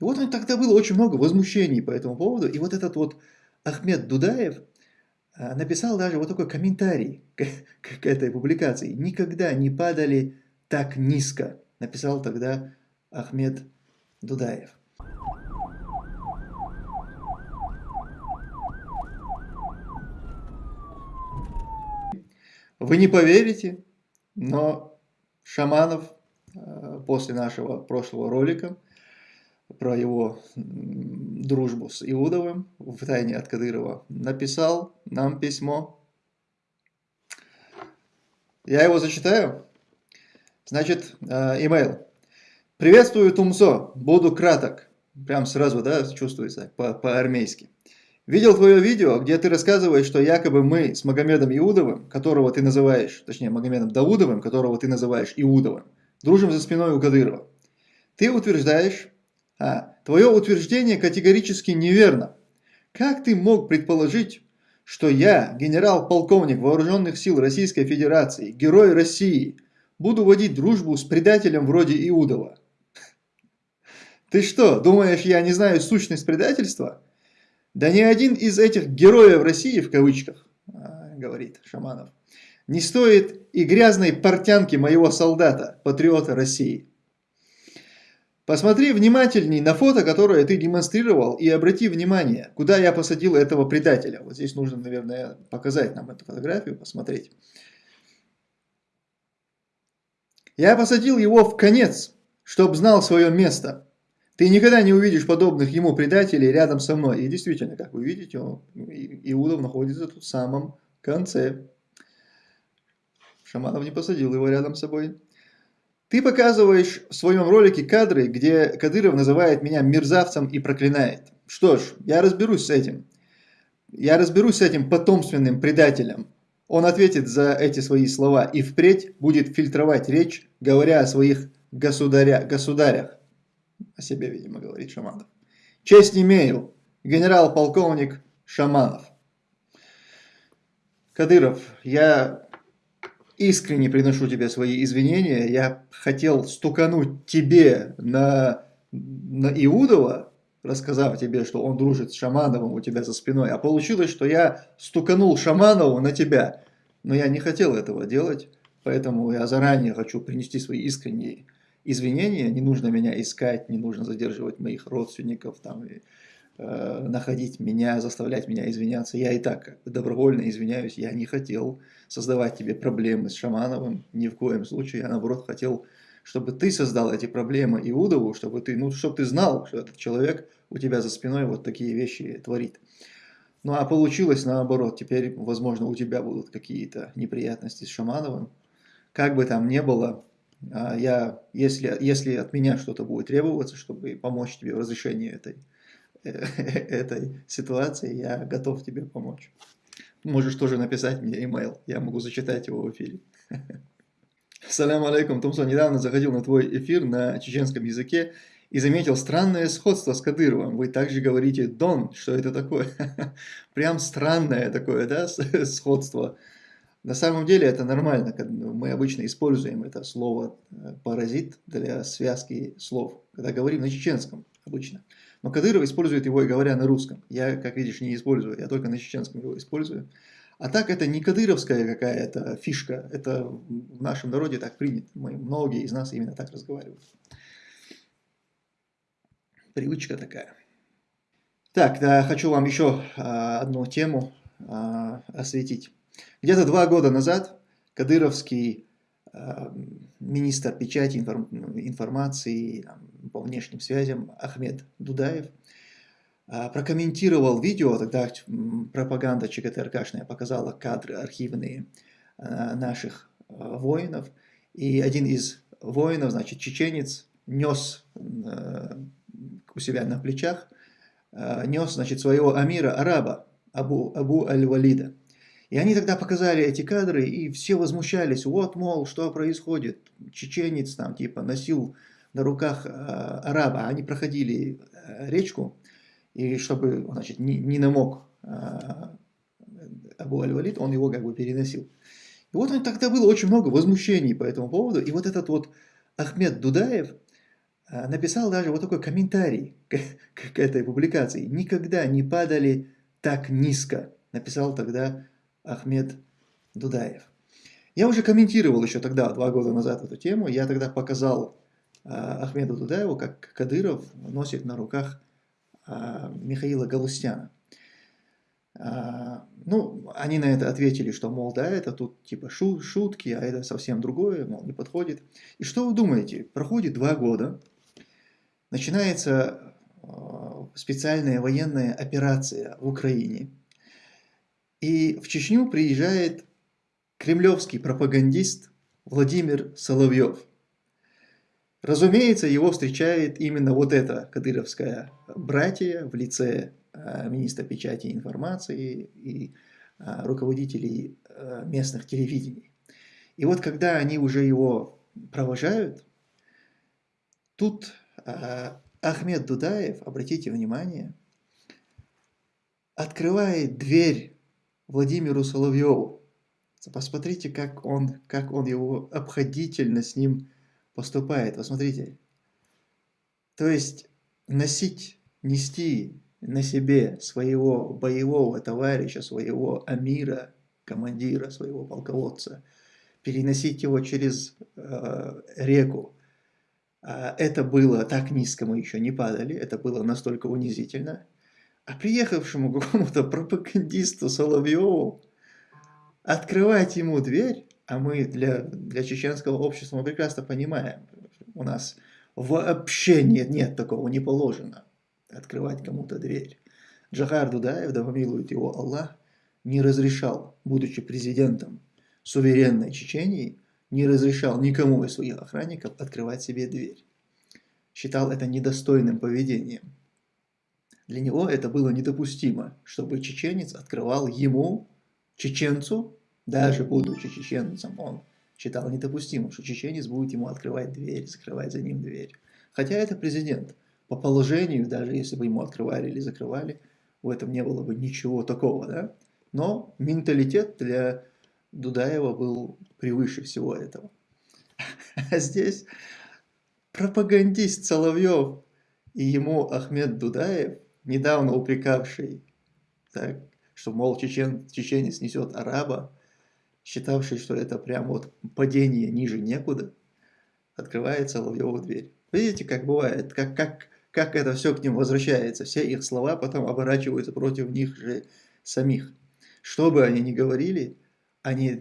И вот тогда было очень много возмущений по этому поводу. И вот этот вот Ахмед Дудаев а, написал даже вот такой комментарий к, к, к этой публикации. «Никогда не падали так низко», написал тогда Ахмед Дудаев. Вы не поверите, но Шаманов э, после нашего прошлого ролика про его дружбу с Иудовым в тайне от Кадырова написал нам письмо. Я его зачитаю. Значит, э, имейл. Приветствую, Тумсо. Буду краток. Прям сразу, да, чувствуется по-армейски. По Видел твое видео, где ты рассказываешь, что якобы мы с Магомедом Иудовым, которого ты называешь, точнее Магомедом Даудовым, которого ты называешь Иудовым, дружим за спиной у Кадырова. Ты утверждаешь, а твое утверждение категорически неверно. Как ты мог предположить, что я, генерал-полковник Вооруженных сил Российской Федерации, герой России, буду водить дружбу с предателем вроде Иудова? Ты что, думаешь, я не знаю сущность предательства? Да ни один из этих героев России, в кавычках, а, говорит Шаманов, не стоит и грязной портянки моего солдата, патриота России. Посмотри внимательней на фото, которое ты демонстрировал, и обрати внимание, куда я посадил этого предателя. Вот здесь нужно, наверное, показать нам эту фотографию, посмотреть. Я посадил его в конец, чтобы знал свое место. Ты никогда не увидишь подобных ему предателей рядом со мной. И действительно, как вы видите, он, Иудов находится тут в самом конце. Шаманов не посадил его рядом с собой. Ты показываешь в своем ролике кадры, где Кадыров называет меня мерзавцем и проклинает. Что ж, я разберусь с этим. Я разберусь с этим потомственным предателем. Он ответит за эти свои слова и впредь будет фильтровать речь, говоря о своих государя, государях. О себе, видимо, говорит Шаманов. Честь имею, генерал-полковник Шаманов. Кадыров, я искренне приношу тебе свои извинения. Я хотел стукануть тебе на, на Иудова, рассказав тебе, что он дружит с Шамановым у тебя за спиной. А получилось, что я стуканул Шаманову на тебя. Но я не хотел этого делать, поэтому я заранее хочу принести свои искренние извинения, не нужно меня искать, не нужно задерживать моих родственников, там, и, э, находить меня, заставлять меня извиняться. Я и так добровольно извиняюсь, я не хотел создавать тебе проблемы с Шамановым, ни в коем случае, я наоборот хотел, чтобы ты создал эти проблемы Иудову, чтобы ты, ну, чтобы ты знал, что этот человек у тебя за спиной вот такие вещи творит. Ну а получилось наоборот, теперь, возможно, у тебя будут какие-то неприятности с Шамановым. Как бы там ни было, а я, если, если от меня что-то будет требоваться, чтобы помочь тебе в разрешении этой, этой ситуации, я готов тебе помочь. Можешь тоже написать мне email, я могу зачитать его в эфире. Салям алейкум, Томсон, недавно заходил на твой эфир на чеченском языке и заметил странное сходство с Кадыровым. Вы также говорите «дон», что это такое? Прям странное такое, да, сходство. На самом деле это нормально, мы обычно используем это слово э, «паразит» для связки слов, когда говорим на чеченском обычно. Но Кадыров использует его и говоря на русском. Я, как видишь, не использую, я только на чеченском его использую. А так это не кадыровская какая-то фишка, это в нашем народе так принято. Мы, многие из нас именно так разговаривают. Привычка такая. Так, да, хочу вам еще а, одну тему а, осветить. Где-то два года назад кадыровский э, министр печати информ, информации по внешним связям Ахмед Дудаев э, прокомментировал видео, тогда пропаганда ЧГТРКшная показала кадры архивные э, наших воинов, и один из воинов, значит, чеченец, нес у себя на плечах, нес, значит, своего амира, араба, Абу, Абу Аль-Валида. И они тогда показали эти кадры, и все возмущались, вот, мол, что происходит, чеченец там, типа, носил на руках э, араба, они проходили э, речку, и чтобы, значит, не, не намок э, Абу Аль-Валид, он его как бы переносил. И вот он, тогда было очень много возмущений по этому поводу, и вот этот вот Ахмед Дудаев написал даже вот такой комментарий к, к этой публикации. «Никогда не падали так низко», написал тогда Ахмед Дудаев. Я уже комментировал еще тогда, два года назад, эту тему. Я тогда показал а, Ахмеду Дудаеву, как Кадыров носит на руках а, Михаила Галустяна. А, ну, они на это ответили, что, мол, да, это тут типа шу шутки, а это совсем другое, мол, не подходит. И что вы думаете? Проходит два года, начинается специальная военная операция в Украине, и в Чечню приезжает кремлевский пропагандист Владимир Соловьев. Разумеется, его встречает именно вот эта кадыровская братья в лице э, министра печати и информации и э, руководителей э, местных телевидений. И вот когда они уже его провожают, тут Ахмед Дудаев, обратите внимание, открывает дверь Владимиру Соловьеву. Посмотрите, как он, как он его обходительно с ним поступает. Посмотрите. То есть носить, нести на себе своего боевого товарища, своего амира, командира, своего полководца, переносить его через э, реку, э, это было так низко, мы еще не падали, это было настолько унизительно. А приехавшему какому-то пропагандисту Соловьеву открывать ему дверь, а мы для, для чеченского общества мы прекрасно понимаем, у нас вообще нет, нет такого, не положено открывать кому-то дверь. Джахар Дудаев, да помилует его Аллах, не разрешал, будучи президентом суверенной Чечении, не разрешал никому из своих охранников открывать себе дверь. Считал это недостойным поведением. Для него это было недопустимо, чтобы чеченец открывал ему чеченцу, даже будучи чеченцем, он считал недопустимым, что чеченец будет ему открывать дверь, закрывать за ним дверь. Хотя это президент. По положению, даже если бы ему открывали или закрывали, в этом не было бы ничего такого, да? Но менталитет для Дудаева был превыше всего этого. А здесь пропагандист Соловьев и ему Ахмед Дудаев, недавно упрекавший так, что, мол, чечен, чеченец несет араба, считавший, что это прям вот падение ниже некуда, открывает Соловьеву дверь. Видите, как бывает, как, как, как это все к ним возвращается. Все их слова потом оборачиваются против них же самих. Что бы они ни говорили, они...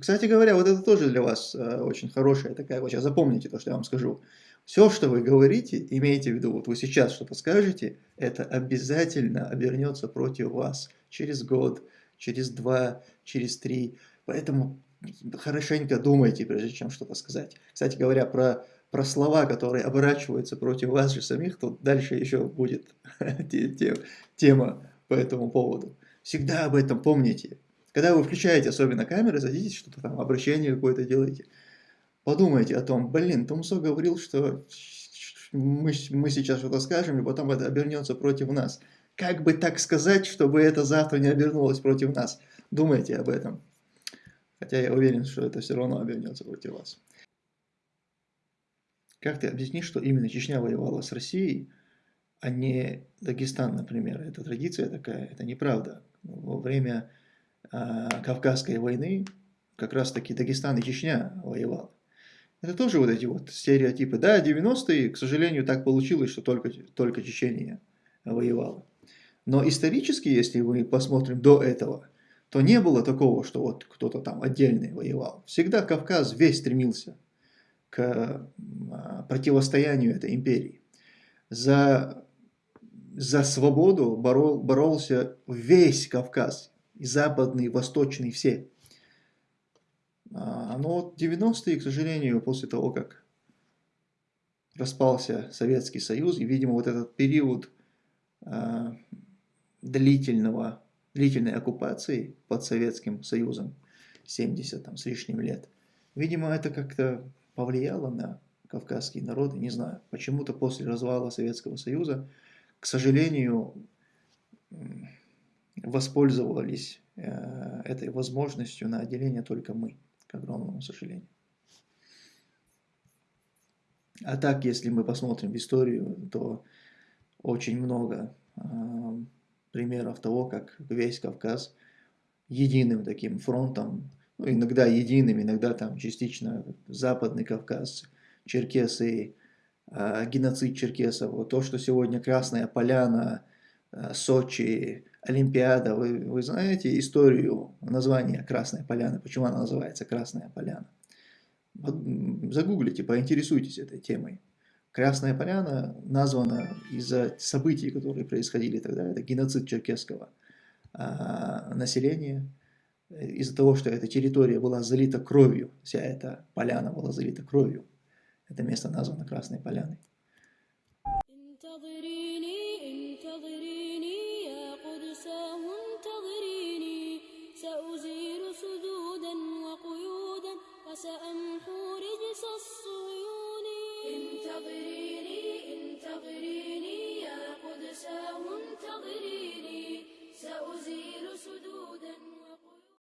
Кстати говоря, вот это тоже для вас э, очень хорошая такая... Вот сейчас запомните то, что я вам скажу. Все, что вы говорите, имейте в виду, вот вы сейчас что-то скажете, это обязательно обернется против вас через год, через два, через три. Поэтому хорошенько думайте, прежде чем что-то сказать. Кстати говоря, про, про слова, которые оборачиваются против вас же самих, то дальше еще будет тема по этому поводу. Всегда об этом помните. Когда вы включаете особенно камеры, садитесь, что-то там, обращение какое-то делаете, подумайте о том, блин, Томсо говорил, что мы, мы сейчас что-то скажем, и потом это обернется против нас. Как бы так сказать, чтобы это завтра не обернулось против нас? Думайте об этом. Хотя я уверен, что это все равно обернется против вас. Как ты объяснишь, что именно Чечня воевала с Россией, а не Дагестан, например? Это традиция такая, это неправда. Во время э, Кавказской войны как раз таки Дагестан и Чечня воевали. Это тоже вот эти вот стереотипы. Да, 90-е, к сожалению, так получилось, что только, только Чечения воевала. Но исторически, если мы посмотрим до этого, то не было такого, что вот кто-то там отдельный воевал. Всегда Кавказ весь стремился к а, противостоянию этой империи. За, за свободу борол, боролся весь Кавказ, и западный, и восточный, все. А, но 90-е, к сожалению, после того, как распался Советский Союз, и, видимо, вот этот период э, длительного, длительной оккупации под Советским Союзом, 70 там, с лишним лет, видимо, это как-то повлияло на кавказские народы, не знаю. Почему-то после развала Советского Союза, к сожалению, воспользовались э, этой возможностью на отделение только мы к огромному сожалению. А так, если мы посмотрим в историю, то очень много примеров того, как весь Кавказ единым таким фронтом, ну, иногда единым, иногда там частично Западный Кавказ, черкесы, э, геноцид черкесов, вот то, что сегодня Красная Поляна, э, Сочи, Олимпиада, вы, вы знаете историю названия Красной Поляны, почему она называется Красная Поляна? Загуглите, поинтересуйтесь этой темой. Красная Поляна названа из-за событий, которые происходили тогда. Это геноцид черкесского а, населения. Из-за того, что эта территория была залита кровью, вся эта поляна была залита кровью. Это место названо Красной Поляной.